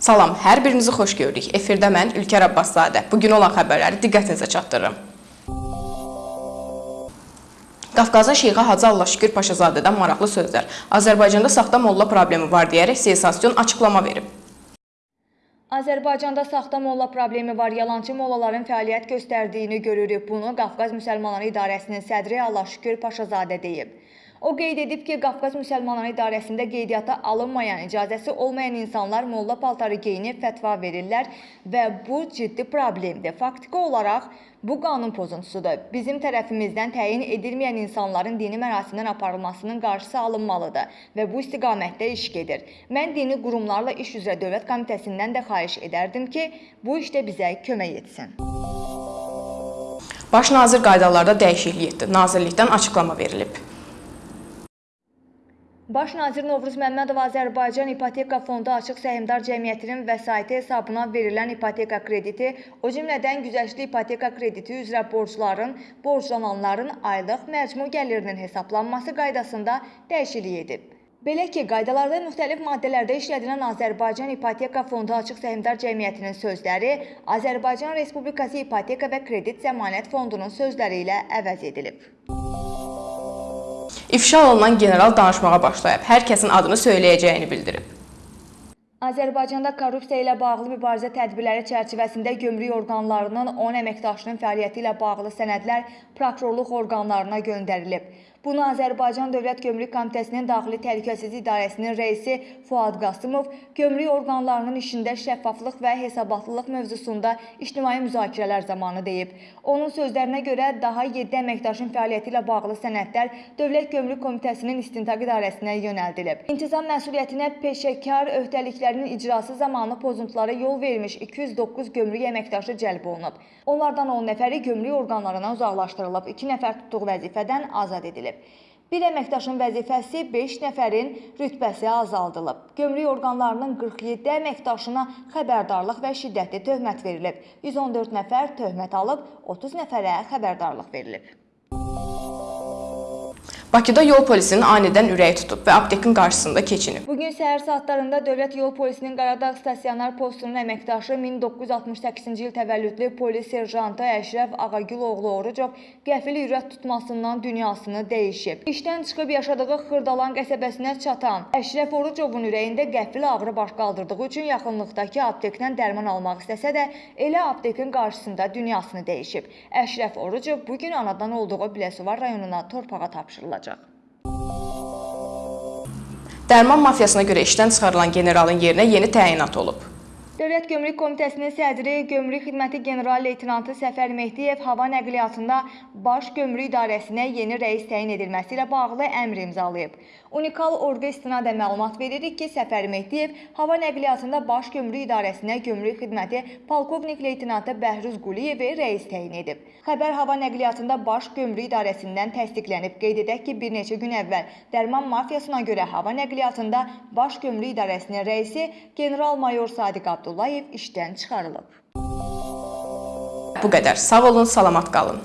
Salam, hər birinizi xoş gördük. Efirdə mən Ülkər Abbaszadə. Bu gün olan xəbərləri diqqətinizə çatdırıram. Qafqazın Şeyxi Hacı Allahşükür Paşazadədən maraqlı sözlər. Azərbaycanda saxta molla problemi var deyərək sensasiyon açıqlama verib. Azərbaycanda saxta molla problemi var. Yalançı mollaların fəaliyyət göstərdiyini görürük. Bunu Qafqaz Müsəlmanları İdarəsinin sədri Allahşükür Paşazadə deyib. O qeyd edib ki, Qafqaz Müsəlmanları İdarəsində qeydiyyata alınmayan, icazəsi olmayan insanlar molla paltarı geyinib fətva verirlər və bu ciddi problemdir. Faktiki olaraq bu qanun pozuntusudur. Bizim tərəfimizdən təyin edilməyən insanların dini mərasimdən aparılmasının qarşısı alınmalıdır və bu istiqamətdə iş gedir. Mən dini qurumlarla iş üzrə Dövlət Komitəsindən də xahiş edərdim ki, bu işdə bizə kömək etsin. Baş nazir qaydalarda dəyişiklik etdi. Nazirlikdən açıqlama verilib. Baş nazir Novruz Məmmədov Azərbaycan İpoteka Fondu Açıq Səhmdar Cəmiyyətinin vəsaiti hesabına verilən ipoteka krediti, o cümlədən güzəştli ipoteka krediti üzrə borcların, borclananların aylıq məcmu gəlirinin hesablanması qaydasında dəyişiklik edib. Belə ki, qaydalarda müxtəlif maddələrdə işlədilən Azərbaycan İpoteka Fondu Açıq Səhmdar Cəmiyyətinin sözləri Azərbaycan Respublikası İpoteka və Kredit Zəmanət Fondunun sözləri ilə əvəz edilib. İfşa olunan general danışmağa başlayıb. Hər kəsin adını söyləyəcəyini bildirib. Azərbaycanda korrupsiya ilə bağlı mübarizə tədbirləri çərçivəsində gömrük orqanlarının 10 əməkdaşının fəaliyyəti ilə bağlı sənədlər prokurorluq orqanlarına göndərilib. Bunu Azərbaycan Dövlət Gömrük Komitəsinin Daxili Təhlükəsizlik İdarəsinin rəisi Fuad Qasımov gömrük orqanlarının işində şəffaflıq və hesabatlılıq mövzusunda ictimai müzakirələr zamanı deyib. Onun sözlərinə görə daha 7 əməkdaşın fəaliyyəti ilə bağlı sənədlər Dövlət Gömrük Komitəsinin İstintaq İdarəsinə yönəldilib. İntizam məsuliyyətinə peşəkar öhdəliklərinin icrası zamanı pozuntulara yol vermiş 209 gömrük əməkdaşı cəlb olunub. Onlardan 10 nəfəri gömrük orqanlarından uzaqlaşdırılıb, 2 nəfər tutduğu vəzifədən azad edilib. Bir əməkdaşın vəzifəsi 5 nəfərin rütbəsi azaldılıb. Gömrük orqanlarının 47 əməkdaşına xəbərdarlıq və şiddətli töhmət verilib. 114 nəfər töhmət alıb, 30 nəfərə xəbərdarlıq verilib. Bakıda yol polisinin anidən ürəyi tutub və aptekin qarşısında keçinib. Bugün səhər saatlarında Dövlət Yol Polisinin Qaradağ stasionar postunun əməkdaşı 1968-ci il təvəllüdlü polis serjantı Əşrəf Ağagüloğlu Orucov qəfil ürət tutmasından dünyasını dəyişib. İşdən çıxıb yaşadığı Xırdalan qəsəbəsinə çatan Əşrəf Orucovun ürəyində qəfil ağrı baş qaldırdığı üçün yaxınlıqdakı aptekdən dərman almaq istəsə də elə aptekin qarşısında dünyasını dəyişib. Əşrəf Orucov bugün anadan olduğu Biləsuvar rayonuna torpağa tapşırılacaq. Dərman mafiyasına görə işdən çıxarılan generalın yerinə yeni təyinat olub. Dövlət Gömrük Komitəsinin sədri Gömrük Xidməti General Leytenantı Səfər Mehdiyev hava nəqliyyatında Baş Gömrük İdarəsinə yeni rəis təyin edilməsi ilə bağlı əmr imzalayıb. Unikal orqa istinadən məlumat veririk ki, Səfər Mehdiyev hava nəqliyyatında Baş Gömrük İdarəsinə Gömrük Xidməti Polkovnik Leytenantı Bəhruz Quliyevi rəis təyin edib. Xəbər hava nəqliyyatında Baş Gömrük İdarəsindən təsdiqlənib. Qeyd edək ki, bir neçə gün əvvəl dərman mafiyasına görə hava nəqliyyatında Baş Gömrük İdarəsinin rəisi general-mayor Sadiq Abdullayev işdən çıxarılıb. Bu qədər. Sağ olun, salamat qalın.